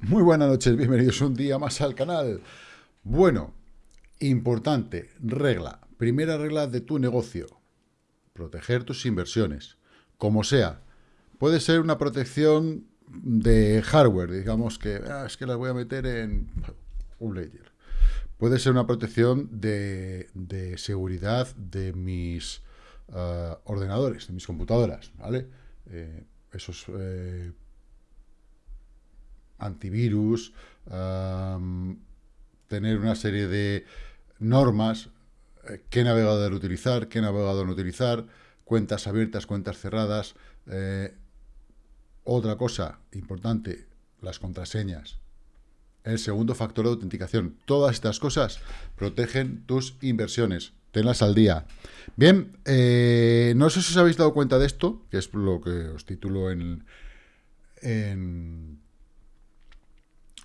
Muy buenas noches, bienvenidos un día más al canal. Bueno, importante, regla, primera regla de tu negocio, proteger tus inversiones, como sea. Puede ser una protección de hardware, digamos que ah, es que las voy a meter en un ledger. Puede ser una protección de, seguridad de mis ah, ordenadores, de mis computadoras, ¿vale? Eh, esos eh, antivirus, tener una serie de normas, eh, qué navegador utilizar, qué navegador no utilizar, cuentas abiertas, cuentas cerradas. Eh, otra cosa importante, las contraseñas. El segundo factor de autenticación. Todas estas cosas protegen tus inversiones. Tenlas al día. Bien, eh, no sé si os habéis dado cuenta de esto, que es lo que os titulo en, en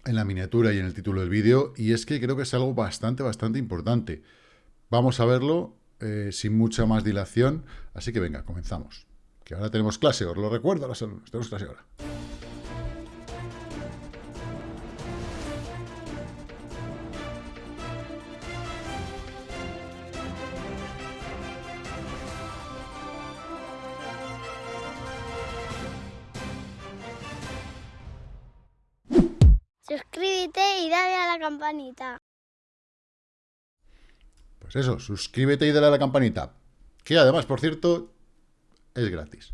en la miniatura y en el título del vídeo, y es que creo que es algo bastante, bastante importante. Vamos a verlo eh, sin mucha más dilación, así que venga, comenzamos. Que ahora tenemos clase, os lo recuerdo a los tenemos clase ahora. Y dale a la campanita. Pues eso, suscríbete y dale a la campanita. Que además, por cierto, es gratis.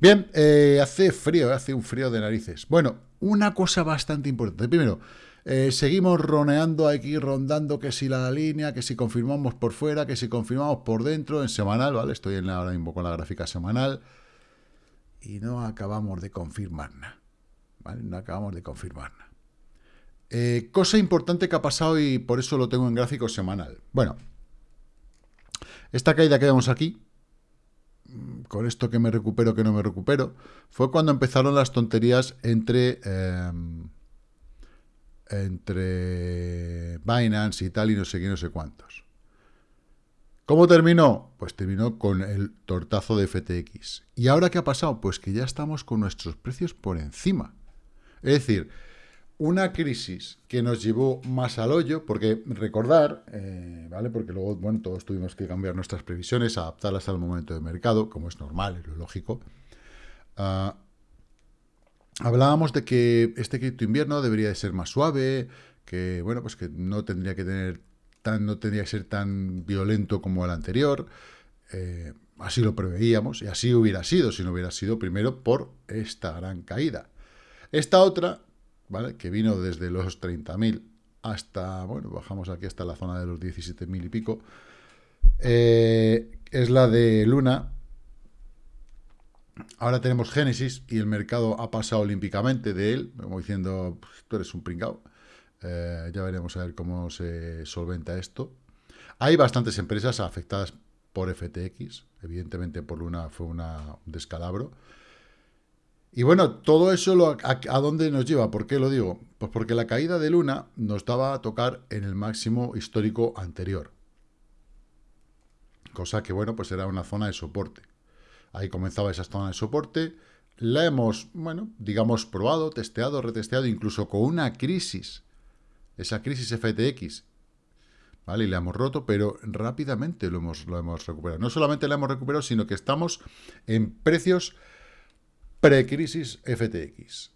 Bien, eh, hace frío, hace un frío de narices. Bueno, una cosa bastante importante. Primero, eh, seguimos roneando aquí, rondando que si la línea, que si confirmamos por fuera, que si confirmamos por dentro, en semanal, ¿vale? Estoy en ahora mismo con la gráfica semanal. Y no acabamos de confirmar nada. ¿Vale? No acabamos de confirmar nada. Eh, cosa importante que ha pasado y por eso lo tengo en gráfico semanal. Bueno, esta caída que vemos aquí, mm, con esto que me recupero, que no me recupero, fue cuando empezaron las tonterías entre, em, entre Binance y tal y no sé qué, no sé cuántos. ¿Cómo terminó? Pues terminó con el tortazo de FTX. ¿Y ahora qué ha pasado? Pues que ya estamos con nuestros precios por encima. Es decir, una crisis que nos llevó más al hoyo, porque recordar, eh, ¿vale? Porque luego, bueno, todos tuvimos que cambiar nuestras previsiones, adaptarlas al momento de mercado, como es normal, es lo lógico. Ah, hablábamos de que este cripto invierno debería de ser más suave, que, bueno, pues que no tendría que tener tan, no tendría que ser tan violento como el anterior. Eh, así lo preveíamos, y así hubiera sido, si no hubiera sido primero por esta gran caída. Esta otra que vino desde los 30.000 hasta, bueno, bajamos aquí hasta la zona de los 17.000 y pico, eh, es la de Luna. Ahora tenemos Génesis y el mercado ha pasado olímpicamente de él, como diciendo, pues, tú eres un pringao. Eh, ya veremos a ver cómo se solventa esto. Hay bastantes empresas afectadas por FTX, evidentemente por Luna fue una, un descalabro. Y bueno, todo eso a, dónde nos lleva? ¿Por qué lo digo? Pues porque la caída de Luna nos daba a tocar en el máximo histórico anterior. Cosa que, bueno, pues era una zona de soporte. Ahí comenzaba esa zona de soporte. La hemos, bueno, digamos, probado, testeado, retesteado, incluso con una crisis. Esa crisis FTX. ¿Vale? Y la hemos roto, pero rápidamente lo hemos, lo hemos recuperado. No solamente la hemos recuperado, sino que estamos en precios precrisis FTX.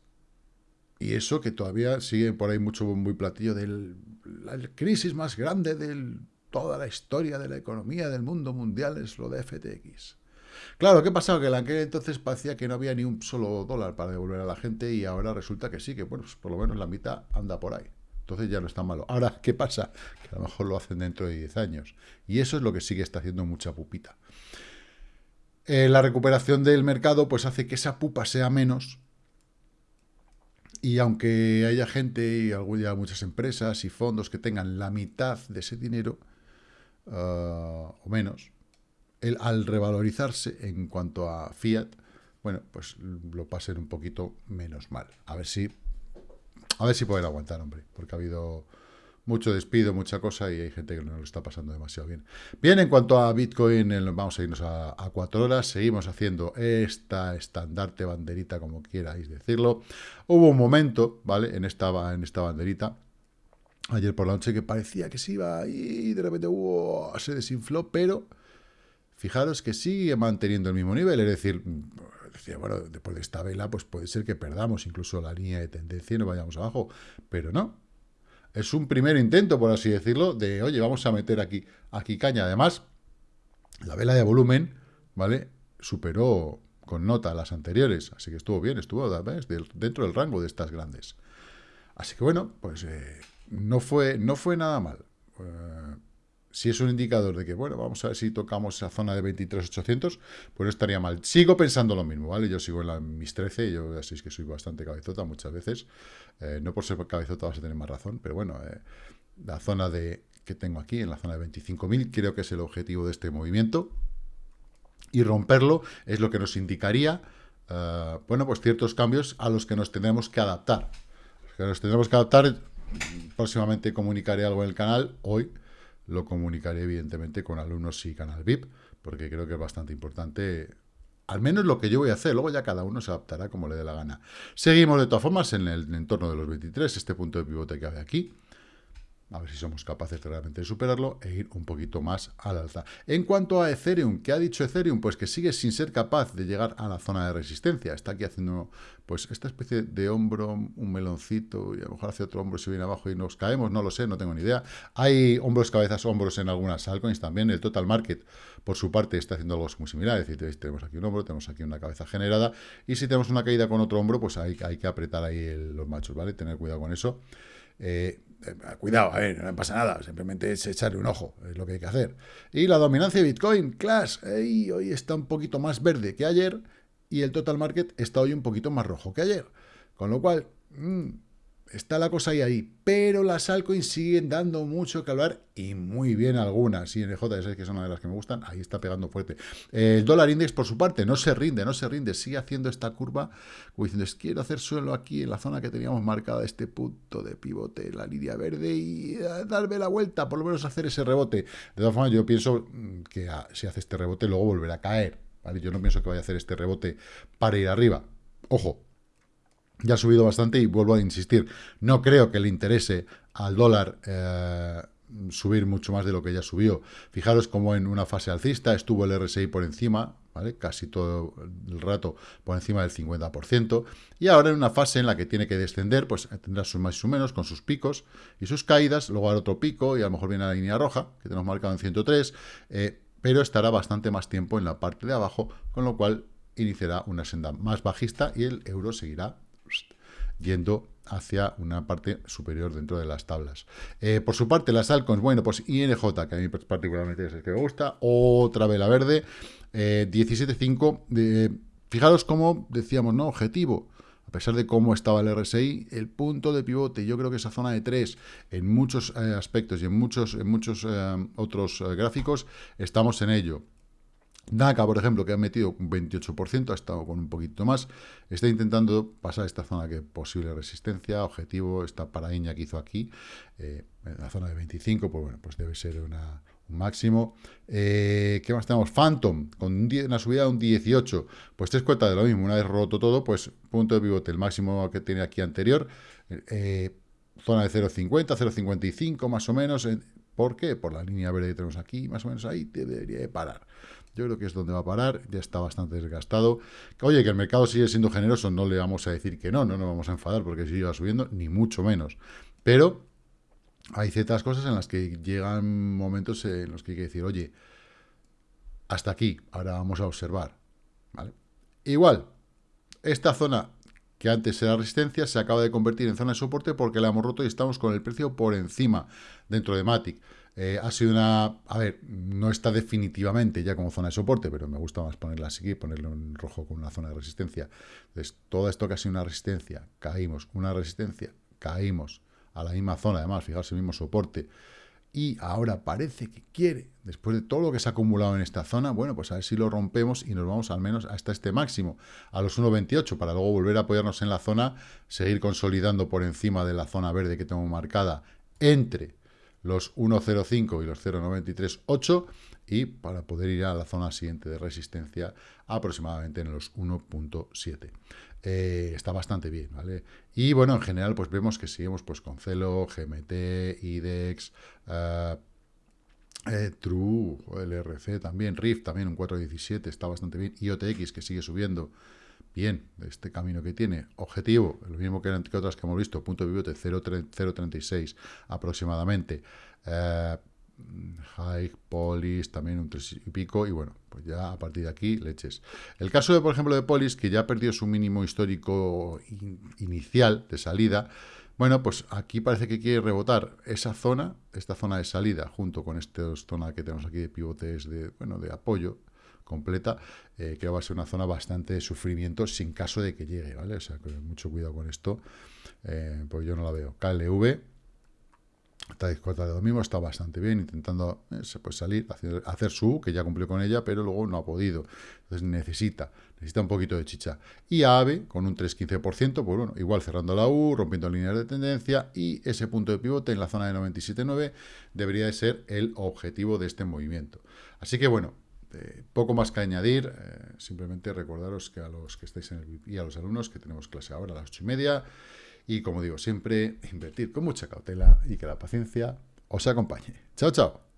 Y eso que todavía sigue por ahí mucho muy platillo de la crisis más grande de toda la historia de la economía del mundo mundial es lo de FTX. Claro, ¿qué pasaba? Que en aquel entonces parecía que no había ni un solo dólar para devolver a la gente y ahora resulta que sí, que bueno, pues por lo menos la mitad anda por ahí. Entonces ya no está malo. Ahora, ¿qué pasa? Que a lo mejor lo hacen dentro de 10 años. Y eso es lo que sigue está haciendo mucha pupita. Eh, la recuperación del mercado pues hace que esa pupa sea menos y aunque haya gente y ya muchas empresas y fondos que tengan la mitad de ese dinero ah, o menos, el, al revalorizarse en cuanto a fiat, bueno, pues lo pasen un poquito menos mal. A ver si a ver si pueden aguantar, hombre, porque ha habido mucho despido, mucha cosa y hay gente que no lo está pasando demasiado bien. Bien, en cuanto a Bitcoin, vamos a irnos a, a cuatro horas, seguimos haciendo esta estandarte banderita, como quierais decirlo. Hubo un momento, ¿vale? En esta, en esta banderita, ayer por la noche, que parecía que se iba y de repente se desinfló, pero fijaros que sigue manteniendo el mismo nivel, es decir, decía, bueno, después de esta vela, pues puede ser que perdamos incluso la línea de tendencia y no vayamos abajo, pero no, es un primer intento, por así decirlo, de, oye, vamos a meter aquí, aquí caña. Además, la vela de volumen, ¿vale? Superó con nota las anteriores, así que estuvo bien, estuvo dentro del rango de estas grandes. Así que bueno, pues eh, no, fue, no fue nada mal. Eh, si es un indicador de que, bueno, vamos a ver si tocamos esa zona de 23.800, pues no estaría mal. Sigo pensando lo mismo, ¿vale? Yo sigo en la, mis 13, yo ya sabéis que soy bastante cabezota muchas veces. Eh, no por ser cabezota vas a tener más razón, pero bueno, eh, la zona de que tengo aquí, en la zona de 25.000, creo que es el objetivo de este movimiento. Y romperlo es lo que nos indicaría, eh, bueno, pues ciertos cambios a los que nos tendremos que adaptar. que nos tendremos que adaptar, próximamente comunicaré algo en el canal, hoy, lo comunicaré evidentemente con alumnos y canal VIP, porque creo que es bastante importante, al menos lo que yo voy a hacer, luego ya cada uno se adaptará como le dé la gana. Seguimos de todas formas en el entorno de los 23, este punto de pivote que hay aquí, a ver si somos capaces de realmente superarlo e ir un poquito más al alza. En cuanto a Ethereum, ¿qué ha dicho Ethereum? Pues que sigue sin ser capaz de llegar a la zona de resistencia. Está aquí haciendo pues esta especie de hombro, un meloncito, y a lo mejor hace otro hombro si viene abajo y nos caemos, no lo sé, no tengo ni idea. Hay hombros, cabezas, hombros en algunas altcoins también. El Total Market, por su parte, está haciendo algo muy similar. Es decir, tenemos aquí un hombro, tenemos aquí una cabeza generada, y si tenemos una caída con otro hombro, pues hay, hay que apretar ahí los machos, ¿vale? Tener cuidado con eso. Eh, cuidado, a ver, no pasa nada, simplemente es echarle un ojo, es lo que hay que hacer. Y la dominancia de Bitcoin, Clash, hoy está un poquito más verde que ayer y el total market está hoy un poquito más rojo que ayer. Con lo cual, mm, está la cosa ahí, ahí. Pero las altcoins siguen dando mucho que hablar y muy bien algunas. Y en el JS, que es una de las que me gustan, ahí está pegando fuerte. El dólar index, por su parte, no se rinde, no se rinde. Sigue haciendo esta curva, como diciendo, es, quiero hacer suelo aquí en la zona que teníamos marcada, este punto de pivote, la línea verde, y eh, darme la vuelta, por lo menos hacer ese rebote. De todas formas, yo pienso mm, que ah, si hace este rebote, luego volverá a caer. Yo no pienso que vaya a hacer este rebote para ir arriba. Ojo, ya ha subido bastante y vuelvo a insistir, no creo que le interese al dólar eh, subir mucho más de lo que ya subió. Fijaros cómo en una fase alcista estuvo el RSI por encima, ¿vale? casi todo el rato por encima del 50%, y ahora en una fase en la que tiene que descender, pues tendrá sus más y sus menos con sus picos y sus caídas, luego hará otro pico y a lo mejor viene la línea roja, que tenemos marcado en 103, eh, pero estará bastante más tiempo en la parte de abajo, con lo cual iniciará una senda más bajista y el euro seguirá yendo hacia una parte superior dentro de las tablas. Eh, por su parte, las altcoins, bueno, pues INJ, que a mí particularmente es el que me gusta, otra vela verde, eh, 17.5, fijaros cómo decíamos, ¿no? Objetivo, a pesar de cómo estaba el RSI, el punto de pivote, yo creo que esa zona de 3, en muchos eh, aspectos y en muchos, en muchos eh, otros gráficos, estamos en ello. NACA, por ejemplo, que ha metido un 28%, ha estado con un poquito más, está intentando pasar esta zona que posible resistencia, objetivo, esta paraíña que hizo aquí, eh, en la zona de 25, pues bueno, pues debe ser un máximo. Eh, ¿Qué más tenemos? Phantom, con una subida de un 18, pues te das cuenta de lo mismo, una vez roto todo, pues punto de pivote, el máximo que tiene aquí anterior, eh, zona de 0.50, 0.55 más o menos, ¿por qué? Por la línea verde que tenemos aquí, más o menos ahí debería de parar. Yo creo que es donde va a parar, ya está bastante desgastado. Oye, que el mercado sigue siendo generoso, no le vamos a decir que no, no nos vamos a enfadar porque sigue subiendo, ni mucho menos. Pero hay ciertas cosas en las que llegan momentos en los que hay que decir, oye, hasta aquí, ahora vamos a observar. ¿vale? Igual, esta zona que antes era resistencia se acaba de convertir en zona de soporte porque la hemos roto y estamos con el precio por encima dentro de Matic. Eh, ha sido una... A ver, no está definitivamente ya como zona de soporte, pero me gusta más ponerla así ponerlo en rojo con una zona de resistencia. Entonces, todo esto que ha sido una resistencia, caímos, una resistencia, caímos. A la misma zona, además, fijaos, el mismo soporte, y ahora parece que quiere, después de todo lo que se ha acumulado en esta zona, bueno, pues a ver si lo rompemos y nos vamos al menos hasta este máximo, a los 1.28, para luego volver a apoyarnos en la zona, seguir consolidando por encima de la zona verde que tengo marcada entre los 1.05 y los 0.938 y para poder ir a la zona siguiente de resistencia aproximadamente en los 1.7. Eh, está bastante bien, ¿vale? Y bueno, en general pues vemos que seguimos pues con Celo, GMT, IDEX, uh, eh, True, LRC también, Rift también un 4.17, está bastante bien, IOTX que sigue subiendo, bien, este camino que tiene, objetivo, lo mismo que, que otras que hemos visto, punto de pivote 0.36 aproximadamente, eh, High, Polis, también un 3 y pico, y bueno, pues ya a partir de aquí, leches. El caso, de, por ejemplo, de Polis, que ya perdió su mínimo histórico inicial de salida, bueno, pues aquí parece que quiere rebotar esa zona, esta zona de salida, junto con esta zona que tenemos aquí de pivotes de, bueno, de apoyo completa, eh, que va a ser una zona bastante de sufrimiento sin caso de que llegue, ¿vale? O sea, que mucho cuidado con esto, eh, pues yo no la veo. KLV, Está de domingo, está bastante bien, intentando eh, pues salir, hacer, hacer, su, que ya cumplió con ella, pero luego no ha podido. Entonces necesita, necesita un poquito de chicha. Y AVE, con un 3,15%, pues bueno, igual cerrando la U, rompiendo líneas de tendencia, y ese punto de pivote en la zona de 97,9 debería de ser el objetivo de este movimiento. Así que bueno, eh, poco más que añadir, eh, simplemente recordaros que a los que estáis en el y a los alumnos que tenemos clase ahora a las 8 y media, y como digo siempre, invertir con mucha cautela y que la paciencia os acompañe. Chao, chao.